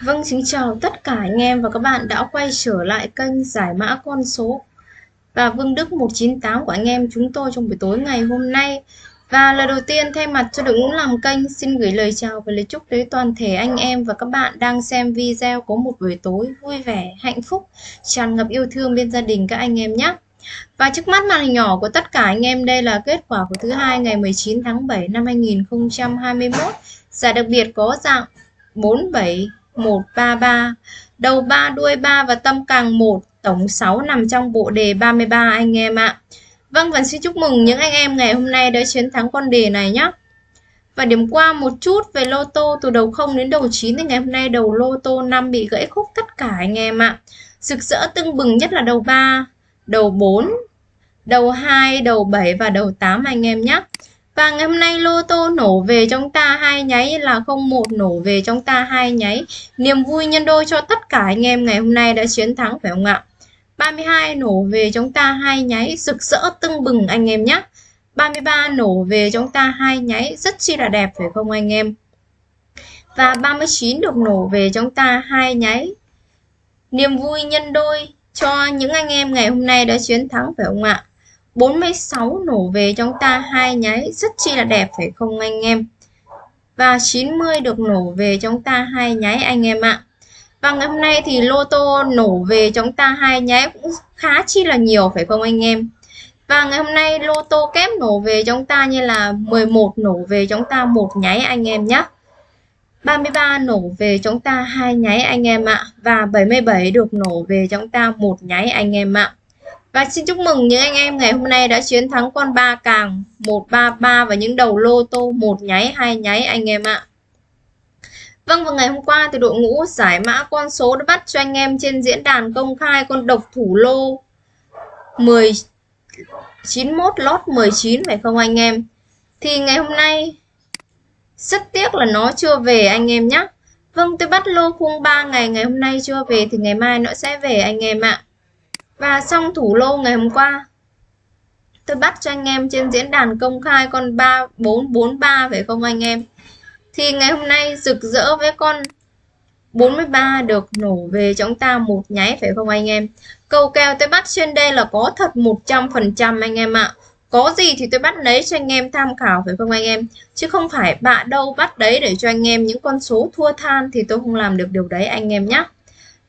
Vâng, xin chào tất cả anh em và các bạn đã quay trở lại kênh giải mã con số và Vương Đức 198 của anh em chúng tôi trong buổi tối ngày hôm nay. Và lời đầu tiên thay mặt cho đội ngũ làm kênh xin gửi lời chào và lời chúc tới toàn thể anh em và các bạn đang xem video có một buổi tối vui vẻ, hạnh phúc, tràn ngập yêu thương bên gia đình các anh em nhé. Và trước mắt màn hình nhỏ của tất cả anh em đây là kết quả của thứ hai ngày 19 tháng 7 năm 2021. Giải đặc biệt có dạng 47 133 đầu 3 đuôi 3 và tâm càng 1 tổng 6 nằm trong bộ đề 33 anh em ạ Vâng và xin chúc mừng những anh em ngày hôm nay đã chiến thắng con đề này nhé và điểm qua một chút về lô tô từ đầu 0 đến đầu 9 thì ngày hôm nay đầu lô tô 5 bị gãy khúc tất cả anh em ạ. Rực rỡ tưng bừng nhất là đầu 3, đầu 4, đầu 2, đầu 7 và đầu 8 anh em nhé. Và ngày hôm nay lô tô nổ về trong ta hai nháy là 01 nổ về trong ta hai nháy. Niềm vui nhân đôi cho tất cả anh em ngày hôm nay đã chiến thắng, phải không ạ? 32 nổ về trong ta hai nháy, rực rỡ tưng bừng anh em nhé. 33 nổ về trong ta hai nháy, rất chi là đẹp, phải không anh em? Và 39 được nổ về trong ta hai nháy. Niềm vui nhân đôi cho những anh em ngày hôm nay đã chiến thắng, phải không ạ? 46 nổ về trong ta, hai nháy, rất chi là đẹp, phải không anh em? Và 90 được nổ về trong ta, hai nháy, anh em ạ. Và ngày hôm nay thì lô tô nổ về trong ta, hai nháy cũng khá chi là nhiều, phải không anh em? Và ngày hôm nay lô tô kép nổ về trong ta như là 11 nổ về trong ta, một nháy, anh em nhé 33 nổ về chúng ta, hai nháy, anh em ạ. Và 77 được nổ về chúng ta, một nháy, anh em ạ và xin chúc mừng những anh em ngày hôm nay đã chiến thắng con ba càng 133 và những đầu lô tô, một nháy, hai nháy, anh em ạ. Vâng và ngày hôm qua thì đội ngũ giải mã con số đã bắt cho anh em trên diễn đàn công khai con độc thủ lô 10 91 lót 19 phải không anh em? Thì ngày hôm nay, rất tiếc là nó chưa về anh em nhé. Vâng tôi bắt lô khung 3 ngày ngày hôm nay chưa về thì ngày mai nó sẽ về anh em ạ. Và xong thủ lô ngày hôm qua, Tôi bắt cho anh em trên diễn đàn công khai con 3443 phải không anh em? Thì ngày hôm nay rực rỡ với con 43 được nổ về chúng ta một nháy, phải không anh em? Cầu kèo tôi bắt trên đây là có thật 100% anh em ạ. Có gì thì tôi bắt lấy cho anh em tham khảo, phải không anh em? Chứ không phải bạ đâu bắt đấy để cho anh em những con số thua than thì tôi không làm được điều đấy anh em nhé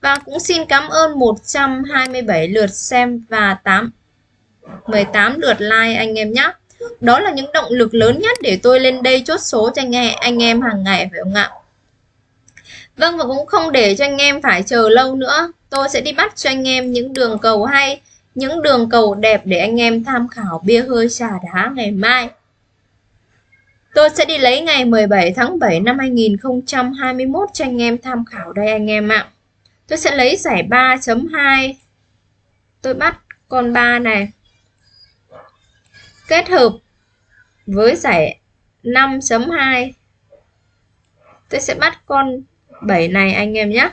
và cũng xin cảm ơn 127 lượt xem và 8 18 lượt like anh em nhé. Đó là những động lực lớn nhất để tôi lên đây chốt số cho anh em, anh em hàng ngày phải không ạ? Vâng và cũng không để cho anh em phải chờ lâu nữa. Tôi sẽ đi bắt cho anh em những đường cầu hay, những đường cầu đẹp để anh em tham khảo bia hơi trà đá ngày mai. Tôi sẽ đi lấy ngày 17 tháng 7 năm 2021 cho anh em tham khảo đây anh em ạ. Tôi sẽ lấy giải 3.2. Tôi bắt con 3 này. Kết hợp với giải 5.2. Tôi sẽ bắt con 7 này anh em nhé.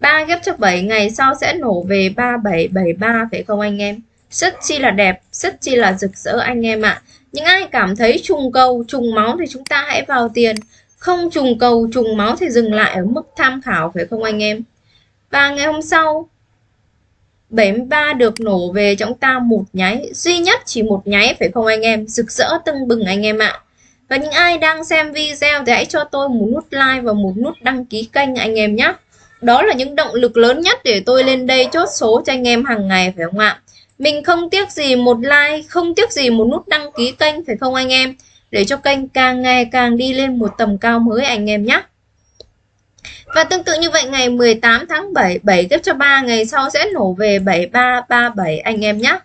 3 ghép cho 7 ngày sau sẽ nổ về 3773 phải không anh em? Rất chi là đẹp, rất chi là rực rỡ anh em ạ. À. Những ai cảm thấy trùng cầu, trùng máu thì chúng ta hãy vào tiền không trùng cầu, trùng máu thì dừng lại ở mức tham khảo, phải không anh em? Và ngày hôm sau 73 được nổ về chúng ta một nháy. Duy nhất chỉ một nháy, phải không anh em? Rực rỡ tưng bừng anh em ạ. Và những ai đang xem video thì hãy cho tôi một nút like và một nút đăng ký kênh anh em nhé. Đó là những động lực lớn nhất để tôi lên đây chốt số cho anh em hàng ngày, phải không ạ? Mình không tiếc gì một like, không tiếc gì một nút đăng ký kênh, phải không anh em? Để cho kênh càng ngày càng đi lên một tầm cao mới anh em nhé. Và tương tự như vậy ngày 18 tháng 7, 7 tiếp cho 3 ngày sau sẽ nổ về 7337 anh em nhé.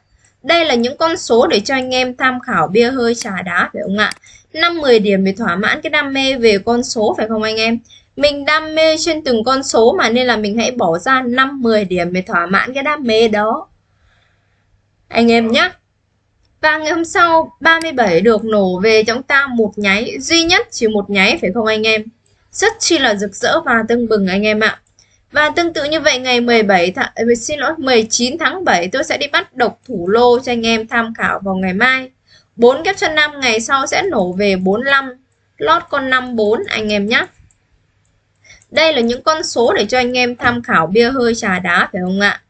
Đây là những con số để cho anh em tham khảo bia hơi trà đá phải không ạ? 5-10 điểm để thỏa mãn cái đam mê về con số phải không anh em? Mình đam mê trên từng con số mà nên là mình hãy bỏ ra 5-10 điểm để thỏa mãn cái đam mê đó. Anh em nhé. Và ngày hôm sau 37 được nổ về chúng ta một nháy, duy nhất chỉ một nháy, phải không anh em? Rất chi là rực rỡ và tưng bừng anh em ạ. Và tương tự như vậy, ngày 17 tháng ờ, xin lỗi 19 tháng 7 tôi sẽ đi bắt độc thủ lô cho anh em tham khảo vào ngày mai. 4 kép chân 5 ngày sau sẽ nổ về 45 lót con 54 anh em nhé. Đây là những con số để cho anh em tham khảo bia hơi trà đá, phải không ạ?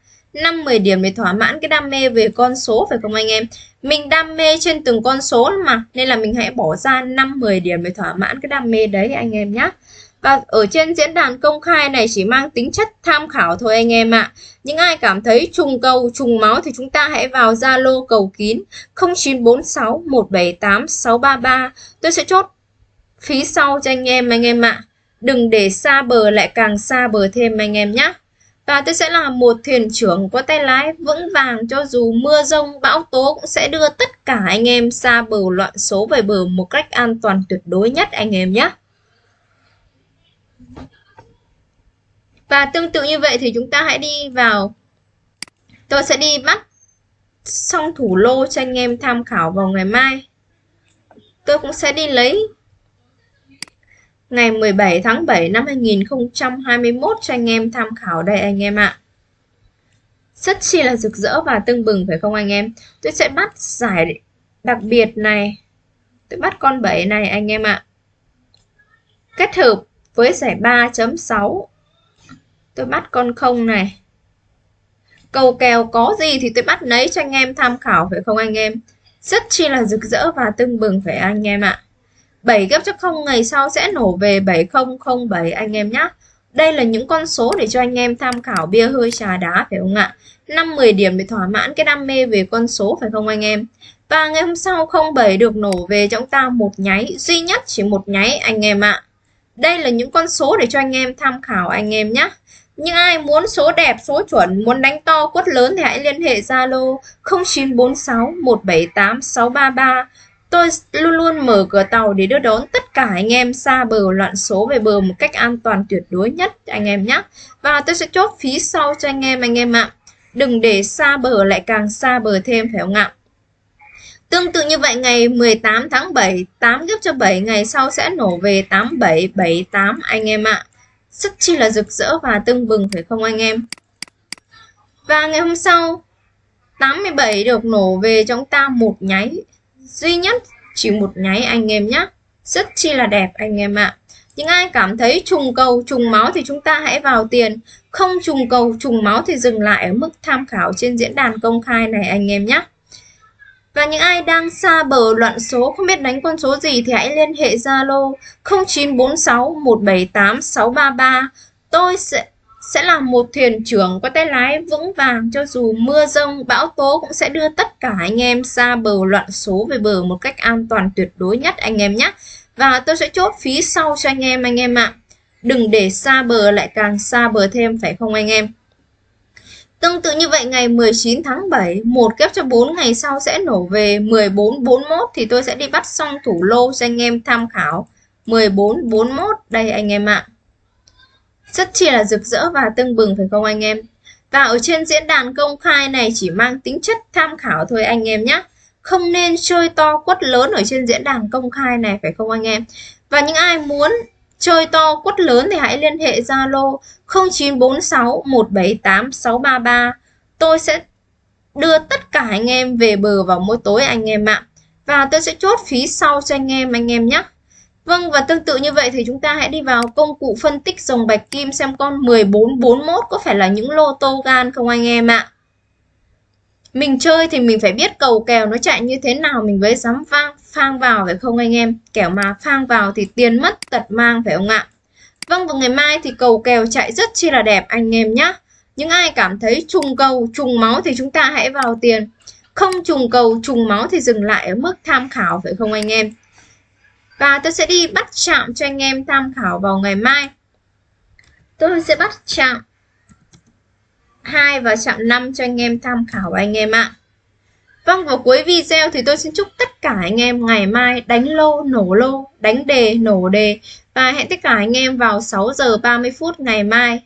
5 10 điểm để thỏa mãn cái đam mê về con số phải không anh em? Mình đam mê trên từng con số mà nên là mình hãy bỏ ra 5 10 điểm để thỏa mãn cái đam mê đấy anh em nhé. Và ở trên diễn đàn công khai này chỉ mang tính chất tham khảo thôi anh em ạ. Những ai cảm thấy trùng cầu, trùng máu thì chúng ta hãy vào Zalo cầu kín 0946 178 633. Tôi sẽ chốt phí sau cho anh em anh em ạ. Đừng để xa bờ lại càng xa bờ thêm anh em nhé. Và tôi sẽ là một thuyền trưởng có tay lái vững vàng cho dù mưa rông, bão tố cũng sẽ đưa tất cả anh em xa bờ loạn số về bờ một cách an toàn tuyệt đối nhất anh em nhé. Và tương tự như vậy thì chúng ta hãy đi vào Tôi sẽ đi bắt xong thủ lô cho anh em tham khảo vào ngày mai Tôi cũng sẽ đi lấy ngày 17 tháng 7 năm 2021 cho anh em tham khảo đây anh em ạ. Rất chi là rực rỡ và tưng bừng, phải không anh em? Tôi sẽ bắt giải đặc biệt này. Tôi bắt con 7 này anh em ạ. Kết hợp với giải 3.6. Tôi bắt con 0 này. Cầu kèo có gì thì tôi bắt lấy cho anh em tham khảo, phải không anh em? Rất chi là rực rỡ và tưng bừng, phải anh em ạ. À. 7 gấp chắc 0 ngày sau sẽ nổ về 7007 anh em nhé. Đây là những con số để cho anh em tham khảo bia hơi trà đá phải không ạ? 5-10 điểm để thỏa mãn cái đam mê về con số phải không anh em? Và ngày hôm sau 07 được nổ về cho chúng ta một nháy, duy nhất chỉ một nháy anh em ạ. Đây là những con số để cho anh em tham khảo anh em nhé. Những ai muốn số đẹp, số chuẩn, muốn đánh to, quất lớn thì hãy liên hệ Zalo 0946 178 633 Tôi luôn luôn mở cửa tàu để đưa đón tất cả anh em xa bờ loạn số về bờ một cách an toàn tuyệt đối nhất anh em nhé. Và tôi sẽ chốt phí sau cho anh em anh em ạ. Đừng để xa bờ lại càng xa bờ thêm phải không ạ? Tương tự như vậy ngày 18 tháng 7, 8 gấp cho 7 ngày sau sẽ nổ về 87, 78 anh em ạ. Rất chi là rực rỡ và tưng bừng phải không anh em? Và ngày hôm sau 87 được nổ về trong ta một nháy duy nhất, chỉ một nháy anh em nhé rất chi là đẹp anh em ạ. Những ai cảm thấy trùng cầu, trùng máu thì chúng ta hãy vào tiền. Không trùng cầu, trùng máu thì dừng lại ở mức tham khảo trên diễn đàn công khai này anh em nhé và những ai đang xa bờ loạn số, không biết đánh con số gì thì hãy liên hệ Zalo 0946 178 633 tôi sẽ sẽ là một thuyền trưởng có tay lái vững vàng cho dù mưa rông, bão tố cũng sẽ đưa tất cả anh em xa bờ loạn số về bờ một cách an toàn tuyệt đối nhất anh em nhé. Và tôi sẽ chốt phí sau cho anh em anh em ạ. Đừng để xa bờ lại càng xa bờ thêm phải không anh em? Tương tự như vậy ngày 19 tháng 7, một kép cho 4 ngày sau sẽ nổ về 14 41 thì tôi sẽ đi bắt xong thủ lô cho anh em tham khảo. 14 41 đây anh em ạ rất chi là rực rỡ và tưng bừng phải không anh em? Và ở trên diễn đàn công khai này chỉ mang tính chất tham khảo thôi anh em nhé. Không nên chơi to quất lớn ở trên diễn đàn công khai này phải không anh em? Và những ai muốn chơi to quất lớn thì hãy liên hệ Zalo 0946 178 633 tôi sẽ đưa tất cả anh em về bờ vào mỗi tối anh em ạ. Và tôi sẽ chốt phí sau cho anh em anh em nhé. Vâng và tương tự như vậy thì chúng ta hãy đi vào công cụ phân tích dòng bạch kim xem con 1441 có phải là những lô tô gan không anh em ạ. Mình chơi thì mình phải biết cầu kèo nó chạy như thế nào mình mới dám phang, phang vào phải không anh em. Kẻo mà phang vào thì tiền mất tật mang phải không ạ. Vâng và ngày mai thì cầu kèo chạy rất chi là đẹp anh em nhé. Những ai cảm thấy trùng cầu, trùng máu thì chúng ta hãy vào tiền. Không trùng cầu, trùng máu thì dừng lại ở mức tham khảo phải không anh em. Và tôi sẽ đi bắt chạm cho anh em tham khảo vào ngày mai. Tôi sẽ bắt chạm 2 và chạm 5 cho anh em tham khảo anh em ạ. Vâng, vào cuối video thì tôi xin chúc tất cả anh em ngày mai đánh lô, nổ lô, đánh đề, nổ đề và hẹn tất cả anh em vào 6 giờ 30 phút ngày mai.